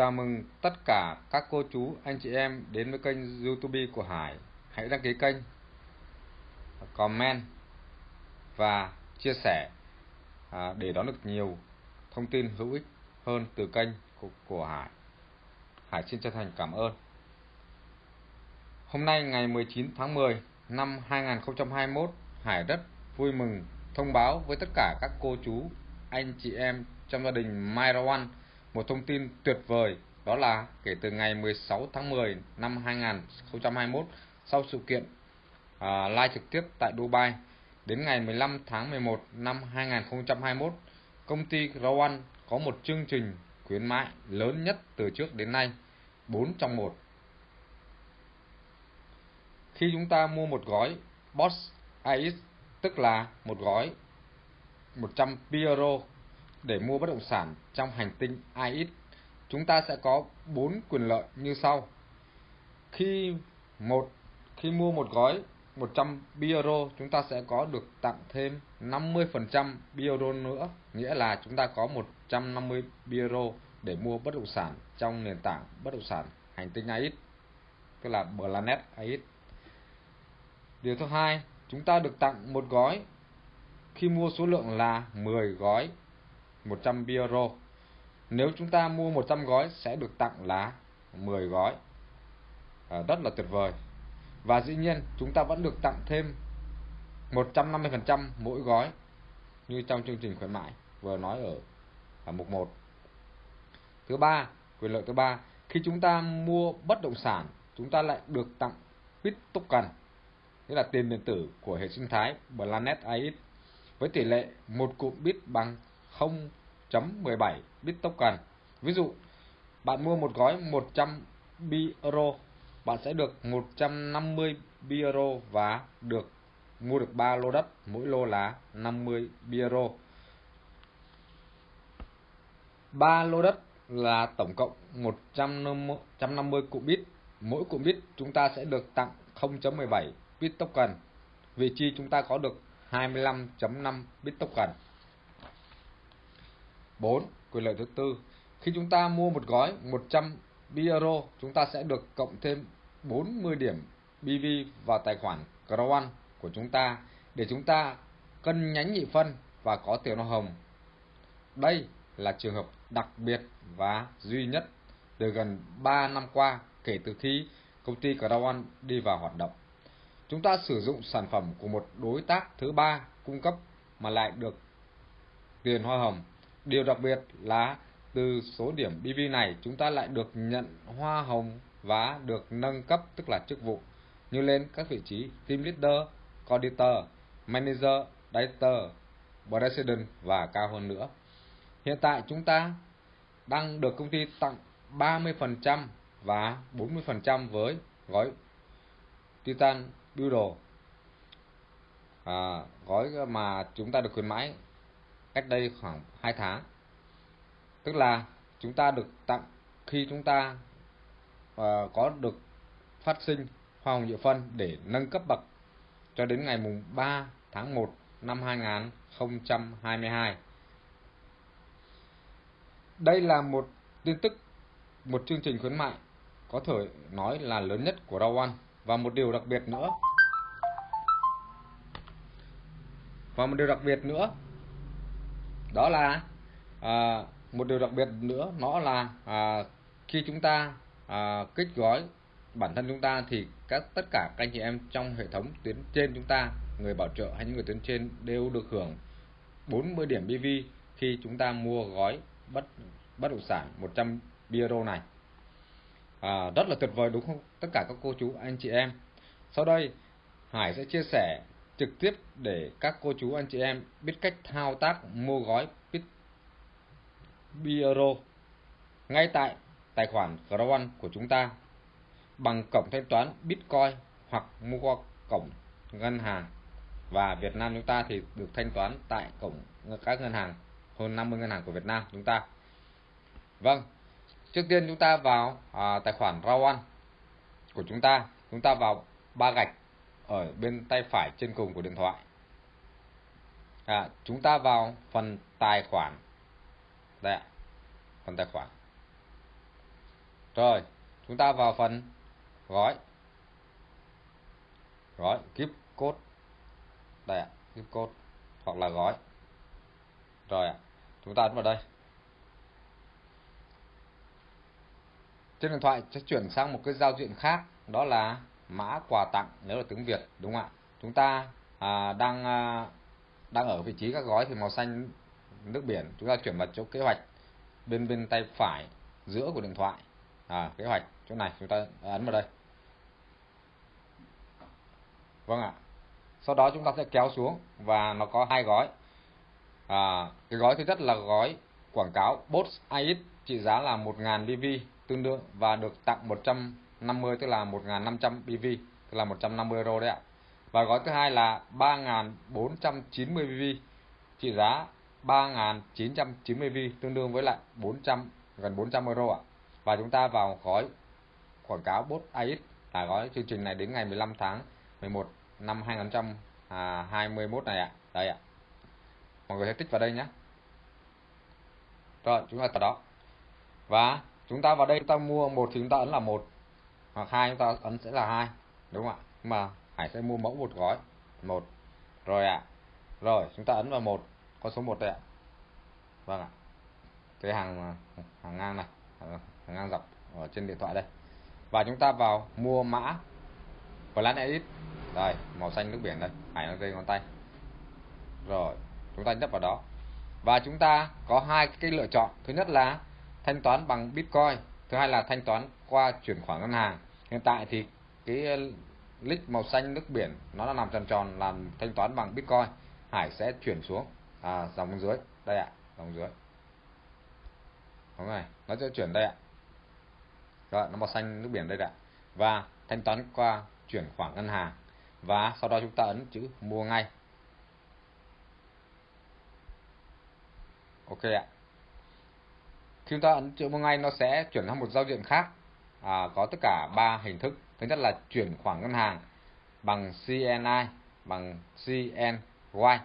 Chào mừng tất cả các cô chú, anh chị em đến với kênh youtube của Hải. Hãy đăng ký kênh, comment và chia sẻ à, để đón được nhiều thông tin hữu ích hơn từ kênh của, của Hải. Hải xin chân thành cảm ơn. Hôm nay ngày 19 tháng 10 năm 2021, Hải rất vui mừng thông báo với tất cả các cô chú, anh chị em trong gia đình Myrawan một thông tin tuyệt vời đó là kể từ ngày 16 tháng 10 năm 2021 sau sự kiện à, live trực tiếp tại Dubai đến ngày 15 tháng 11 năm 2021 công ty Rowan có một chương trình khuyến mại lớn nhất từ trước đến nay 4 trong 1 khi chúng ta mua một gói Boss AX tức là một gói 100 euro để mua bất động sản trong hành tinh AX, chúng ta sẽ có 4 quyền lợi như sau. Khi một khi mua một gói 100 euro, chúng ta sẽ có được tặng thêm 50% euro nữa, nghĩa là chúng ta có 150 euro để mua bất động sản trong nền tảng bất động sản hành tinh AX, tức là Planet AX. Điều thứ hai, chúng ta được tặng một gói khi mua số lượng là 10 gói 100 euro. Nếu chúng ta mua 100 gói sẽ được tặng lá 10 gói. À, rất là tuyệt vời. Và dĩ nhiên chúng ta vẫn được tặng thêm 150% mỗi gói như trong chương trình khuyến mại vừa nói ở, ở mục 1. Thứ ba, quyền lợi thứ ba, khi chúng ta mua bất động sản, chúng ta lại được tặng bit token, nghĩa là tiền điện tử của hệ sinh thái Planet AX với tỷ lệ một cụm bit bằng 0.17 bit. Ví dụ, bạn mua một gói 100 euro, bạn sẽ được 150 euro và được mua được 3 lô đất, mỗi lô là 50 euro. 3 lô đất là tổng cộng 150 cụm bit. Mỗi cụm bit chúng ta sẽ được tặng 0.17 bit token. Vị trí chúng ta có được 25.5 bit token. 4. Quyền lợi thứ tư, khi chúng ta mua một gói 100 euro, chúng ta sẽ được cộng thêm 40 điểm BV vào tài khoản Crowan của chúng ta để chúng ta cân nhánh nhị phân và có tiền hoa hồng. Đây là trường hợp đặc biệt và duy nhất từ gần 3 năm qua kể từ khi công ty Crowan đi vào hoạt động. Chúng ta sử dụng sản phẩm của một đối tác thứ ba cung cấp mà lại được tiền hoa hồng Điều đặc biệt là từ số điểm BV này chúng ta lại được nhận hoa hồng và được nâng cấp tức là chức vụ như lên các vị trí team leader, coordinator, manager, director, president và cao hơn nữa. Hiện tại chúng ta đang được công ty tặng 30% và 40% với gói Titan Builder. À, gói mà chúng ta được khuyến mãi cách đây khoảng 2 tháng. Tức là chúng ta được tặng khi chúng ta uh, có được phát sinh hoa hồng nhựa phân để nâng cấp bậc cho đến ngày mùng 3 tháng 1 năm 2022. Đây là một tin tức, một chương trình khuyến mại có thể nói là lớn nhất của Rawan và một điều đặc biệt nữa. Và một điều đặc biệt nữa đó là à, một điều đặc biệt nữa nó là à, khi chúng ta à, kích gói bản thân chúng ta thì các tất cả các anh chị em trong hệ thống tuyến trên chúng ta người bảo trợ hay những người tuyến trên đều được hưởng 40 điểm BV khi chúng ta mua gói bất bất động sản 100 euro này. À, rất là tuyệt vời đúng không? Tất cả các cô chú anh chị em. Sau đây Hải sẽ chia sẻ trực tiếp để các cô chú anh chị em biết cách thao tác mua gói Bitbiro ngay tại tài khoản Crown của chúng ta bằng cổng thanh toán Bitcoin hoặc mua qua cổng ngân hàng. Và Việt Nam chúng ta thì được thanh toán tại cổng các ngân hàng hơn 50 ngân hàng của Việt Nam chúng ta. Vâng, trước tiên chúng ta vào à, tài khoản Rawan của chúng ta, chúng ta vào ba gạch ở bên tay phải trên cùng của điện thoại. À, chúng ta vào phần tài khoản. Đây ạ, phần tài khoản. rồi chúng ta vào phần gói gói gift code đây ạ gift code hoặc là gói rồi ạ chúng ta ấn vào đây trên điện thoại sẽ chuyển sang một cái giao diện khác đó là mã quà tặng nếu là tiếng Việt đúng không ạ? Chúng ta à, đang à, đang ở vị trí các gói thì màu xanh nước biển. Chúng ta chuyển vào chỗ kế hoạch bên bên tay phải giữa của điện thoại. À, kế hoạch chỗ này chúng ta ấn vào đây. Vâng ạ. Sau đó chúng ta sẽ kéo xuống và nó có hai gói. À, cái gói thứ nhất là gói quảng cáo Boss AX trị giá là 1.000 BV tương đương và được tặng 50 tức là 1500 BV tức là 150 euro đấy ạ. Và gói thứ hai là 3490 BV trị giá 3990 BV tương đương với lại 400 gần 400 euro ạ. Và chúng ta vào gói quảng cáo bot AX là gói chương trình này đến ngày 15 tháng 11 năm 2021 này ạ. Đây ạ. Mọi người hãy tích vào đây nhé. Rồi, chúng ta vào đó. Và chúng ta vào đây, chúng ta mua một thì chúng ta ấn là một hoặc hai chúng ta ấn sẽ là hai, đúng không ạ? Nhưng mà Hải sẽ mua mẫu một gói, một. Rồi ạ. Rồi, chúng ta ấn vào một con số một đây ạ. Vâng ạ. Cái hàng hàng ngang này, hàng ngang dọc ở trên điện thoại đây. Và chúng ta vào mua mã Plan Edit đây, màu xanh nước biển đây. Hải đang dây ngón tay. Rồi, chúng ta nhấp vào đó. Và chúng ta có hai cái lựa chọn. Thứ nhất là thanh toán bằng Bitcoin thứ hai là thanh toán qua chuyển khoản ngân hàng. Hiện tại thì cái ờ, lít màu xanh nước biển nó là làm tròn tròn làm thanh toán bằng Bitcoin. Hải sẽ chuyển xuống à, dòng dưới. Đây ạ dòng dưới. Đúng rồi nó sẽ chuyển đây ạ. Rồi nó màu xanh nước biển đây ạ. Và thanh toán qua chuyển khoản ngân hàng. Và sau đó chúng ta ấn chữ mua ngay. Ok ạ khi chúng ta ấn chữ mua ngay nó sẽ chuyển sang một giao diện khác. À, có tất cả ba hình thức. Thứ nhất là chuyển khoản ngân hàng bằng CNI bằng CNY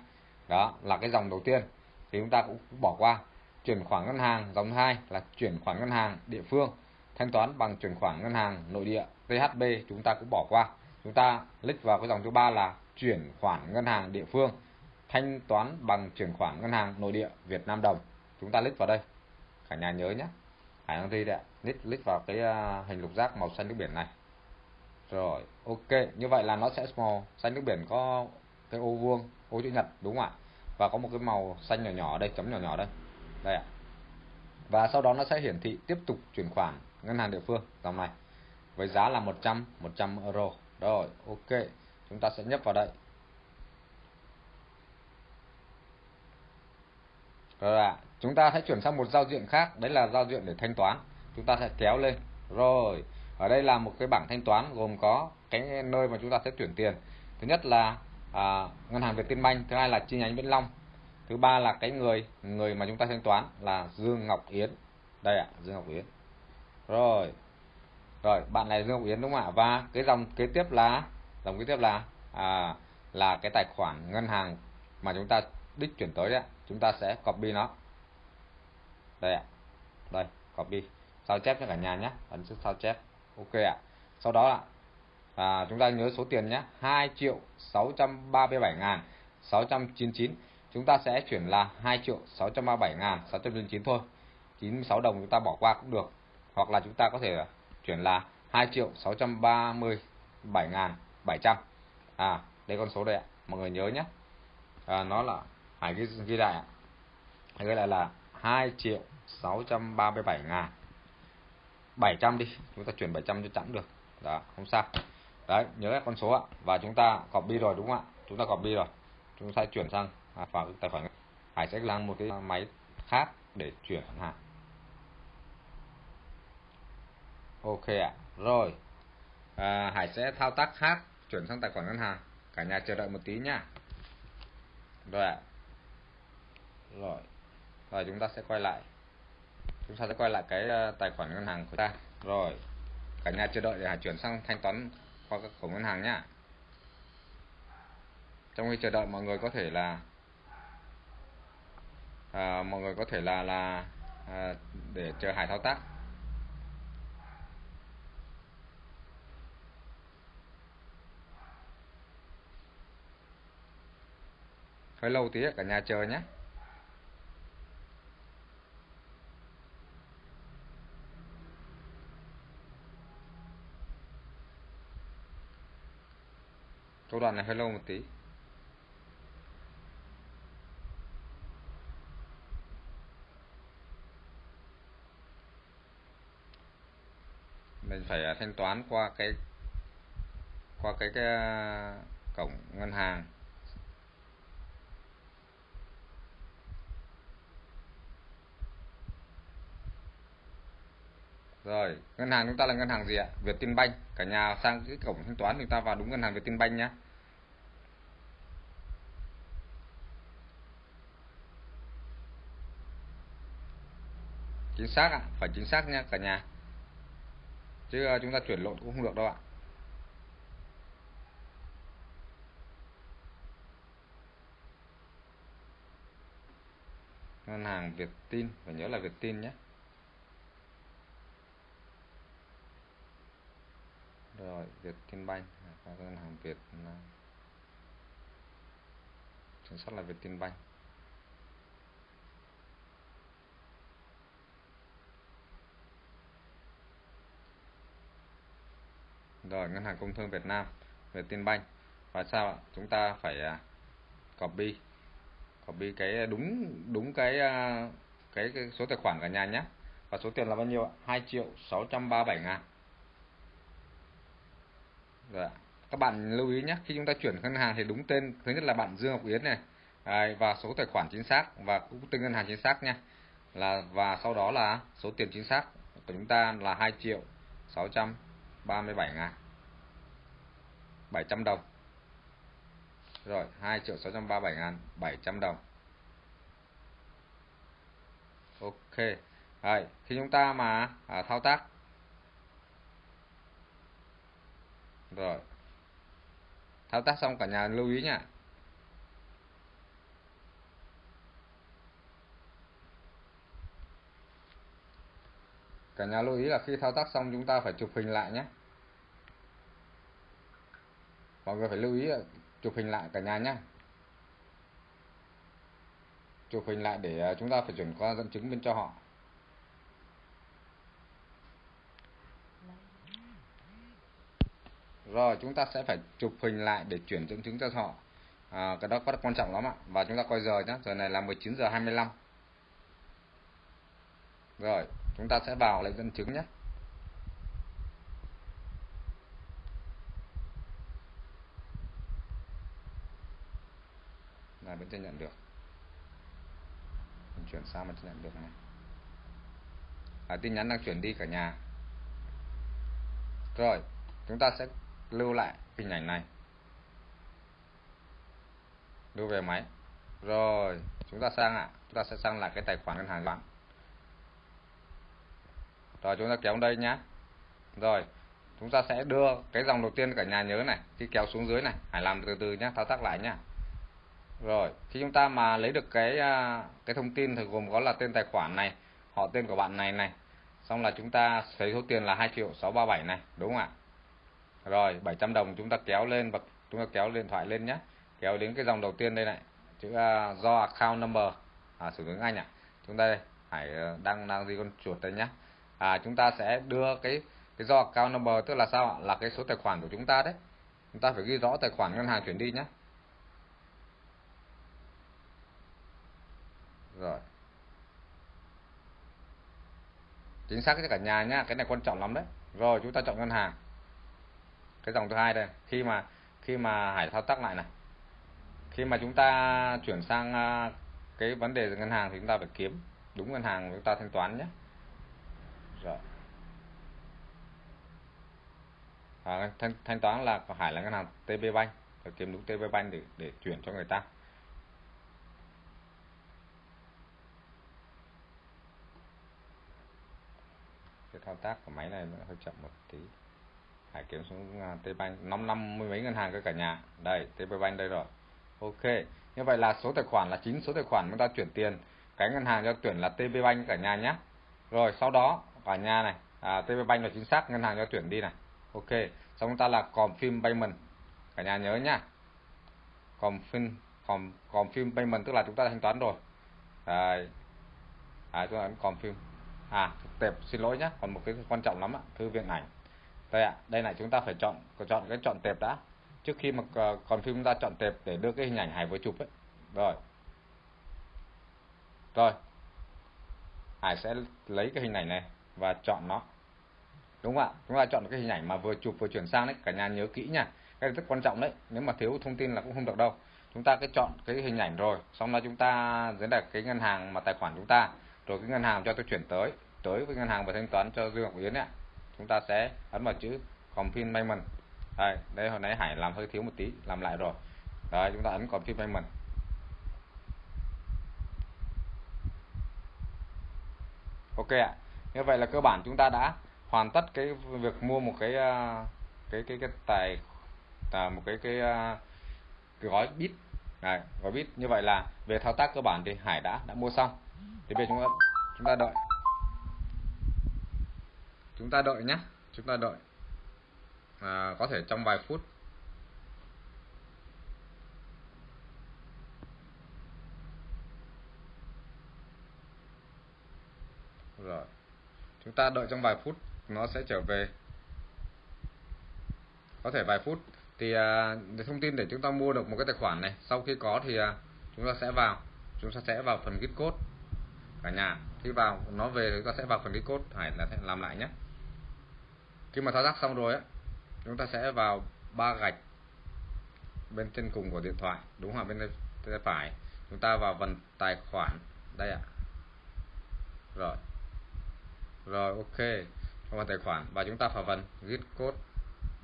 đó là cái dòng đầu tiên. Thì chúng ta cũng bỏ qua. Chuyển khoản ngân hàng dòng hai là chuyển khoản ngân hàng địa phương. Thanh toán bằng chuyển khoản ngân hàng nội địa THB chúng ta cũng bỏ qua. Chúng ta click vào cái dòng thứ ba là chuyển khoản ngân hàng địa phương. Thanh toán bằng chuyển khoản ngân hàng nội địa Việt Nam đồng. Chúng ta click vào đây cả nhà nhớ nhé Hải Đăng Thi đấy click click vào cái à, hình lục giác màu xanh nước biển này. Rồi, ok. Như vậy là nó sẽ màu xanh nước biển có cái ô vuông, ô chữ nhật, đúng không ạ? Và có một cái màu xanh nhỏ nhỏ đây, chấm nhỏ nhỏ đây. Đây ạ. Và sau đó nó sẽ hiển thị tiếp tục chuyển khoản ngân hàng địa phương, dòng này. Với giá là 100 100 euro. Rồi, ok. Chúng ta sẽ nhấp vào đây. Rồi ạ chúng ta sẽ chuyển sang một giao diện khác. Đấy là giao diện để thanh toán. Chúng ta sẽ kéo lên. Rồi ở đây là một cái bảng thanh toán gồm có cái nơi mà chúng ta sẽ chuyển tiền. Thứ nhất là à, ngân hàng Vietinbank thứ hai là chi nhánh Vĩnh Long thứ ba là cái người người mà chúng ta thanh toán là Dương Ngọc Yến. Đây ạ Dương Ngọc Yến. Rồi rồi bạn này Dương Ngọc Yến đúng không ạ? Và cái dòng kế tiếp là dòng kế tiếp là à, là cái tài khoản ngân hàng mà chúng ta đích chuyển tới đấy chúng ta sẽ copy nó đây ạ. Đây copy. Sao chép cho cả nhà nhé. Ấn sao chép. Ok ạ. Sau đó ạ. À, chúng ta nhớ số tiền nhé. 2 triệu 637 ngàn 699 chúng ta sẽ chuyển là 2 triệu 637 ngàn 699 thôi. 96 đồng chúng ta bỏ qua cũng được. Hoặc là chúng ta có thể chuyển là 2 triệu 637 ngàn 700 à đây con số đây ạ. Mọi người nhớ nhé. À, nó là hãy ghi, ghi lại ạ. Ghi lại là 2 triệu 637 ngàn. 700 đi chúng ta chuyển 700 cho chẵn được. Đó không sao. Đấy nhớ các con số ạ. Và chúng ta copy rồi đúng không ạ? Chúng ta copy rồi. Chúng ta chuyển sang à, vào tài khoản Hải sẽ làm một cái máy khác để chuyển hàng. Ok ạ. Rồi. À, Hải sẽ thao tác khác chuyển sang tài khoản ngân hàng. Cả nhà chờ đợi một tí nhá. Rồi ạ. Rồi. Rồi chúng ta sẽ quay lại chúng ta sẽ quay lại cái ờ, tài khoản ngân hàng của ta. Rồi cả nhà chờ đợi để Hải chuyển sang thanh toán qua các khẩu ngân hàng nhá. Trong khi chờ đợi mọi người có thể là à, mọi người có thể là là à, để chờ Hải thao tác. Hơi lâu tí cả nhà chờ nhé. Câu đoạn này hơi lâu một tí. Mình phải à, thanh toán qua cái qua cái, cái à, cổng ngân hàng. Rồi, ngân hàng chúng ta là ngân hàng gì ạ? Việt Tân Banh. Cả nhà sang cái cổng thanh toán chúng ta vào đúng ngân hàng Vietinbank nhé. Chính xác ạ, phải chính xác nha cả nhà. Chứ ờ, chúng ta chuyển lộn cũng không được đâu ạ. Ngân hàng Vietin, phải nhớ là Vietin nhé. Rồi Vietinbank à, các ngân hàng Việt Nam chính xác là Vietinbank rồi ngân hàng công thương Việt Nam Vietinbank và sao ạ? Chúng ta phải à, copy copy cái đúng đúng cái cái, cái số tài khoản cả nhà nhé. Và số tiền là bao nhiêu ạ? 2 triệu 637 ngàn. Dạ. Các bạn lưu ý nhé, khi chúng ta chuyển ngân hàng thì đúng tên, thứ nhất là bạn Dương Ngọc Yến này, Đấy, và số tài khoản chính xác và cũng tên ngân hàng chính xác nha. Là và sau đó là số tiền chính xác của chúng ta là 2 triệu 637 ngàn 700 đồng. Rồi, 2 triệu 637 ngàn 700 đồng. Ok. Đấy, khi chúng ta mà à, thao tác rồi. Thao tác xong cả nhà lưu ý nha cả nhà lưu ý là khi thao tác xong chúng ta phải chụp hình lại nhé. Mọi người phải lưu ý chụp hình lại cả nhà nhé chụp hình lại để à, chúng ta phải chuyển qua dẫn chứng bên cho họ. Rồi chúng ta sẽ phải chụp hình lại để chuyển dẫn chứng cho họ. À, cái đó rất quan trọng lắm ạ. Và chúng ta coi giờ nhé giờ này là 19 giờ 25 rồi chúng ta sẽ vào lấy dẫn chứng nhé. Là vẫn chưa nhận được. Mình chuyển sang mà chưa nhận được này. À, tin nhắn đang chuyển đi cả nhà. Rồi chúng ta sẽ lưu lại hình ảnh này. Lưu về máy. Rồi, chúng ta sang ạ. Chúng ta sẽ sang lại cái tài khoản ngân hàng bạn rồi, chúng ta kéo đây nhá. Rồi, chúng ta sẽ đưa cái dòng đầu tiên cả nhà nhớ này, khi kéo xuống dưới này. Hãy làm từ từ nhé thao tác lại nhá. Rồi, khi chúng ta mà lấy được cái à, cái thông tin thì gồm có là tên tài khoản này, họ tên của bạn này này. Xong là chúng ta thấy số tiền là hai triệu 637 này, đúng không ạ? Rồi 700 đồng chúng ta kéo lên và chúng ta kéo điện thoại lên nhé. Kéo đến cái dòng đầu tiên đây này chữ uh, do account number. À, sử dụng anh ạ. À. chúng ta đây hãy uh, đăng đang gì con chuột đây nhé. À, chúng ta sẽ đưa cái cái do account number tức là sao ạ? Là cái số tài khoản của chúng ta đấy. Chúng ta phải ghi rõ tài khoản ngân hàng chuyển đi nhé. Rồi. Chính xác cho cả nhà nhá cái này quan trọng lắm đấy. Rồi chúng ta chọn ngân hàng cái dòng thứ hai đây. Khi mà khi mà hải thao tác lại này khi mà chúng ta chuyển sang à, cái vấn đề ngân hàng thì chúng ta phải kiếm đúng ngân hàng chúng ta thanh toán nhé. Rồi à, thanh, thanh toán là hải là ngân hàng TB Bank phải kiếm đúng TB Bank để để chuyển cho người ta. Cái thao tác của máy này nó hơi chậm một tí. Hải kiếm xuống uh, Tbank. Năm năm mươi mấy ngân hàng cơ cả nhà. Đây Tbank đây rồi. Ok như vậy là số tài khoản là chín số tài khoản chúng ta chuyển tiền. Cái ngân hàng cho tuyển là TBank cả nhà nhé. Rồi sau đó cả nhà này à, TBank là chính xác ngân hàng cho tuyển đi này. Ok xong chúng ta là confirm payment. Cả nhà nhớ nhá. Confirm còn còn phim payment tức là chúng ta thanh toán rồi. Đây. À, chúng ta ấn còn phim à tệp xin lỗi nhé còn một cái quan trọng lắm ạ thư viện ảnh đây ạ, đây này chúng ta phải chọn chọn cái chọn tệp đã. Trước khi mà ờ, còn phim chúng ta chọn tệp để đưa cái hình ảnh hải vừa chụp ấy. Rồi. Rồi. Hải sẽ lấy cái hình ảnh này và chọn nó. Đúng không ạ? Chúng ta chọn cái hình ảnh mà vừa chụp vừa chuyển sang đấy. Cả nhà nhớ kỹ nha. Cái rất quan trọng đấy. Nếu mà thiếu thông tin là cũng không được đâu. Chúng ta cái chọn cái hình ảnh rồi. Xong đó chúng ta dưới là cái ngân hàng mà tài khoản chúng ta. Rồi cái ngân hàng cho tôi chuyển tới. Tới với ngân hàng và thanh toán cho Dương Ngọc Yến ạ chúng ta sẽ ấn vào chữ confirm payment. Đây đây hồi nãy Hải làm hơi thiếu một tí làm lại rồi. Đấy chúng ta ấn confirm payment. Ok ạ. Như vậy là cơ bản chúng ta đã hoàn tất cái việc mua một cái à, cái cái cái tài à, một cái cái, à, cái gói bit. Này gói bit. Như vậy là về thao tác cơ bản thì Hải đã đã mua xong. Thì bây giờ chúng ta chúng ta đợi chúng ta đợi nhé chúng ta đợi. À, có thể trong vài phút. Rồi. Chúng ta đợi trong vài phút nó sẽ trở về. Có thể vài phút. Thì à, thông tin để chúng ta mua được một cái tài khoản này sau khi có thì à, chúng ta sẽ vào. Chúng ta sẽ vào phần git code. Cả nhà khi vào nó về thì chúng ta sẽ vào phần git code. Phải là làm lại nhé khi mà thao tác xong rồi á, chúng ta sẽ vào ba gạch bên trên cùng của điện thoại, đúng không bên tay phải. Chúng ta vào phần tài khoản. Đây ạ. Rồi. Rồi, ok. Trong phần tài khoản. Và chúng ta vào phần git code.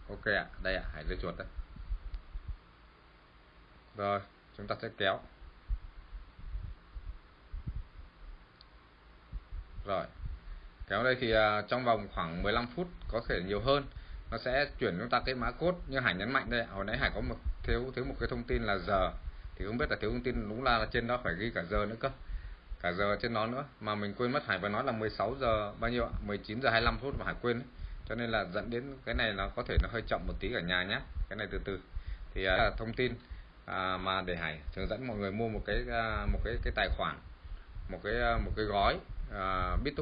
Ok ạ. Đây ạ. Hãy lấy chuột đây. Rồi, chúng ta sẽ kéo. Rồi kéo đây thì uh, trong vòng khoảng 15 phút có thể nhiều hơn. Nó sẽ chuyển chúng ta cái mã code như hải nhấn mạnh đây hồi nãy hải có một thiếu thiếu một cái thông tin là giờ. Thì không biết là thiếu thông tin đúng là trên đó phải ghi cả giờ nữa cơ. Cả giờ trên nó nữa. Mà mình quên mất hải vừa nói là 16 giờ bao nhiêu ạ? 19 giờ 25 phút mà hải quên ấy. cho nên là dẫn đến cái này nó có thể nó hơi chậm một tí cả nhà nhé cái này từ từ. Thì uh, thông tin à, mà để hải hướng dẫn mọi người mua một cái uh, một cái cái tài khoản một cái uh, một cái gói uh, bit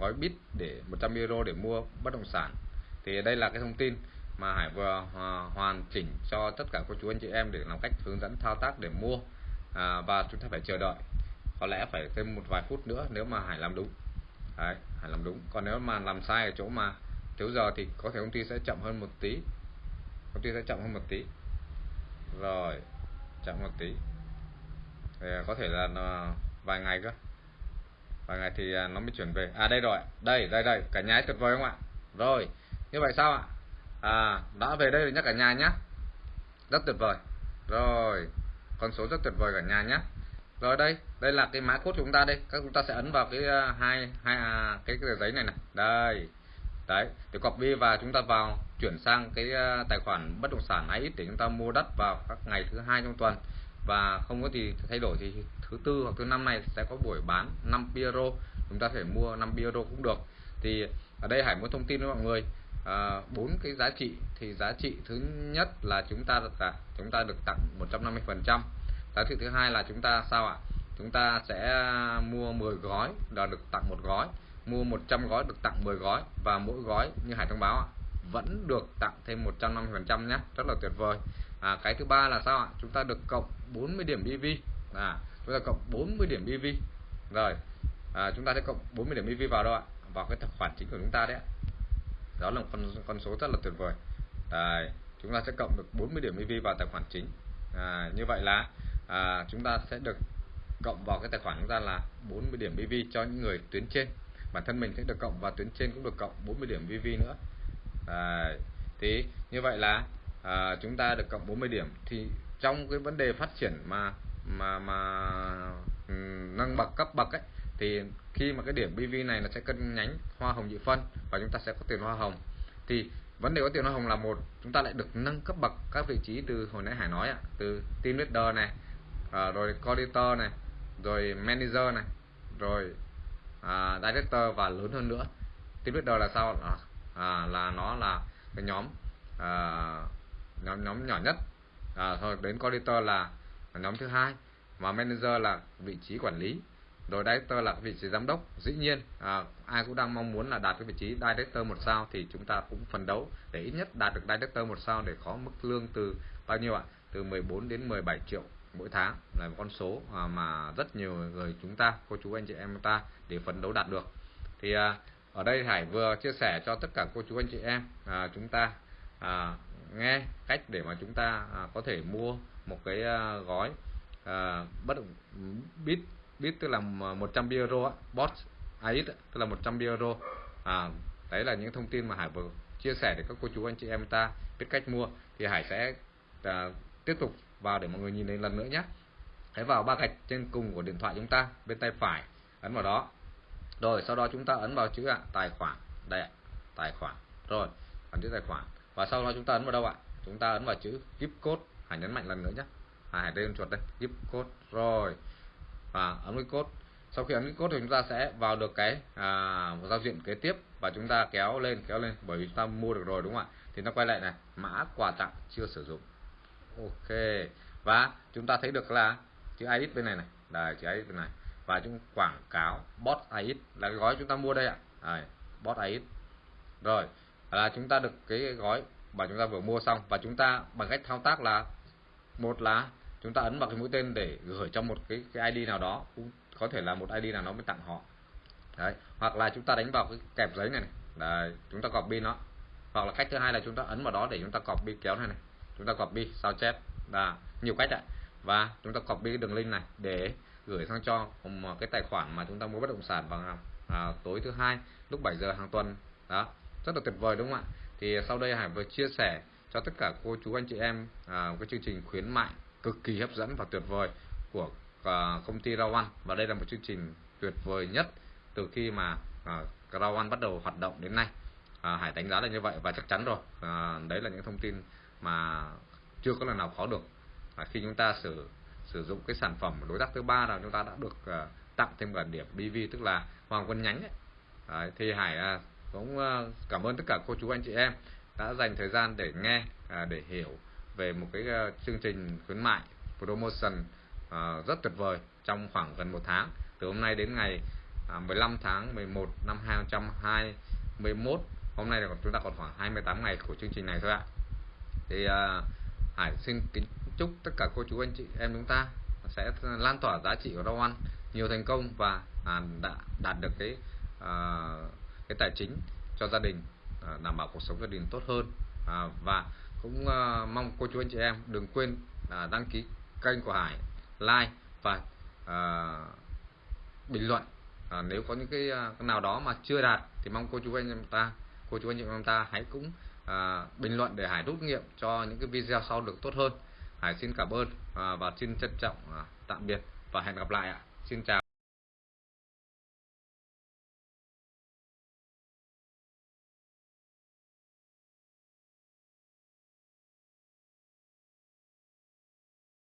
gói bit để 100 euro để mua bất động sản. Thì đây là cái thông tin mà Hải vừa à, hoàn chỉnh cho tất cả cô chú anh chị em để làm cách hướng dẫn thao tác để mua à, và chúng ta phải chờ đợi. Có lẽ phải thêm một vài phút nữa nếu mà Hải làm đúng. Đấy, Hải làm đúng. Còn nếu mà làm sai ở chỗ mà thiếu giờ thì có thể công ty sẽ chậm hơn một tí. Công ty sẽ chậm hơn một tí. Rồi chậm một tí. Thì có thể là à, vài ngày cơ và ngày thì à, nó mới chuyển về. À đây rồi. Đây đây đây. Cả nhà tuyệt vời không ạ? Rồi như vậy sao ạ? À đã về đây rồi nhé cả nhà nhé rất tuyệt vời. Rồi con số rất tuyệt vời cả nhà nhé rồi đây đây là cái mã code của chúng ta đây. Các chúng ta sẽ ấn vào cái uh, hai hai à, cái, cái giấy này này. Đây. Đấy thì copy và chúng ta vào chuyển sang cái uh, tài khoản bất động sản ấy để chúng ta mua đất vào các ngày thứ hai trong tuần và không có gì thay đổi thì thứ tư hoặc thứ năm này sẽ có buổi bán 5 euro chúng ta thể mua 5 euro cũng được. Thì ở đây Hải muốn thông tin với mọi người à, bốn à, cái giá trị. Thì giá trị thứ nhất là chúng ta được chúng ta được tặng 150 phần trăm. Giá trị thứ hai là chúng ta sao ạ? Chúng ta sẽ mua 10 gói là được tặng một gói. Mua 100 gói được tặng 10 gói. Và mỗi gói như Hải thông báo ạ vẫn được tặng thêm 150 phần trăm nhé. Rất là tuyệt vời à, cái thứ ba là sao ạ? Chúng ta được cộng 40 điểm BV à, chúng ta cộng 40 điểm BV rồi à, chúng ta sẽ cộng 40 điểm BV vào đâu ạ? Vào cái tài khoản chính của chúng ta đấy đó là một con con số rất là tuyệt vời. Đấy, chúng ta sẽ cộng được 40 điểm EV vào tài khoản chính. À, như vậy là à, chúng ta sẽ được cộng vào cái tài khoản chúng ta là 40 điểm EV cho những người tuyến trên. Bản thân mình sẽ được cộng và tuyến trên cũng được cộng 40 điểm EV nữa. Đấy, thì như vậy là à, chúng ta được cộng 40 điểm. Thì trong cái vấn đề phát triển mà mà mà ừ, nâng bậc cấp bậc ấy thì khi mà cái điểm BV này nó sẽ cân nhánh hoa hồng nhị phân và chúng ta sẽ có tiền hoa hồng. Thì vấn đề có tiền hoa hồng là một chúng ta lại được nâng cấp bậc các vị trí từ hồi nãy Hải nói ạ từ team leader này à, rồi coordinator này rồi manager này rồi à, director và lớn hơn nữa. Team leader là sao à, à, là nó là cái nhóm à, nhóm nhóm nhỏ nhất. À, rồi đến coordinator là nhóm thứ hai. Và manager là vị trí quản lý. Rồi director là vị trí giám đốc. Dĩ nhiên à, ai cũng đang mong muốn là đạt cái vị trí director một sao thì chúng ta cũng phấn đấu để ít nhất đạt được director một sao để có mức lương từ bao nhiêu ạ? Từ 14 đến 17 triệu mỗi tháng. Là một con số à, mà rất nhiều người chúng ta cô chú anh chị em ta để phấn đấu đạt được. Thì à, ở đây Hải vừa chia sẻ cho tất cả cô chú anh chị em à, chúng ta à, nghe cách để mà chúng ta à, có thể mua một cái à, gói à, bất bit bit tức là 100 euro bot AX tức là 100 euro à, đấy là những thông tin mà Hải vừa chia sẻ để các cô chú anh chị em ta biết cách mua. Thì Hải sẽ à, tiếp tục vào để mọi người nhìn lên lần nữa nhé. Hãy vào ba gạch trên cùng của điện thoại chúng ta bên tay phải ấn vào đó. Rồi sau đó chúng ta ấn vào chữ ạ tài khoản. Đây ạ tài khoản. Rồi ấn chữ tài khoản và sau đó chúng ta ấn vào đâu ạ? Chúng ta ấn vào chữ gift code. Hãy nhấn mạnh lần nữa nhé. À, hãy lên chuột đây. Gift code. Rồi. Và ấn cái code. Sau khi ấn cái code thì chúng ta sẽ vào được cái à, giao diện kế tiếp. Và chúng ta kéo lên kéo lên. Bởi vì chúng ta mua được rồi đúng không ạ? Thì nó quay lại này. Mã quà tặng chưa sử dụng. Ok. Và chúng ta thấy được là chữ AX bên này này. Đài chữ AX bên này. Và chúng quảng cáo bot AX là cái gói chúng ta mua đây ạ. À, bot AX rồi là chúng ta được cái gói mà chúng ta vừa mua xong và chúng ta bằng cách thao tác là một là chúng ta ấn vào cái mũi tên để gửi cho một cái, cái ID nào đó cũng có thể là một ID nào đó mới tặng họ đấy hoặc là chúng ta đánh vào cái kẹp giấy này, này. Đấy, chúng ta copy nó hoặc là cách thứ hai là chúng ta ấn vào đó để chúng ta copy kéo này này chúng ta copy sao chép là nhiều cách ạ và chúng ta copy cái đường link này để gửi sang cho một cái tài khoản mà chúng ta mua bất động sản vào à, tối thứ hai lúc 7 giờ hàng tuần đó rất là tuyệt vời đúng không ạ? Thì sau đây Hải vừa chia sẻ cho tất cả cô chú anh chị em à, cái chương trình khuyến mại cực kỳ hấp dẫn và tuyệt vời của à, công ty Rawan. Và đây là một chương trình tuyệt vời nhất từ khi mà à, Rawan bắt đầu hoạt động đến nay. À, Hải đánh giá là như vậy và chắc chắn rồi. À, đấy là những thông tin mà chưa có lần nào khó được. À, khi chúng ta sử sử dụng cái sản phẩm đối tác thứ ba là chúng ta đã được à, tặng thêm cả điểm BV tức là hoàng quân nhánh ấy. Đấy, thì Hải à, cũng ờ, cảm ơn tất cả cô chú anh chị em đã dành thời gian để nghe à, để hiểu về một cái ờ, chương trình khuyến mại promotion ờ, rất tuyệt vời trong khoảng gần một tháng. Từ hôm nay đến ngày à, 15 tháng 11 năm 2021 hôm nay là chúng ta còn khoảng 28 ngày của chương trình này thôi ạ. Thì Hải xin kính chúc tất cả cô chú anh chị em chúng ta sẽ lan tỏa giá trị của rau ăn nhiều thành công và à, đã đạt được cái à, cái tài chính cho gia đình à, đảm bảo cuộc sống gia đình tốt hơn. À, và cũng à, mong cô chú anh chị em đừng quên à, đăng ký kênh của Hải like và à, bình luận. À, nếu có những cái, à, cái nào đó mà chưa đạt thì mong cô chú anh em ta cô chú anh chị em ta hãy cũng à, bình luận để Hải rút nghiệm cho những cái video sau được tốt hơn. Hải xin cảm ơn à, và xin trân trọng à, tạm biệt và hẹn gặp lại ạ. Xin chào.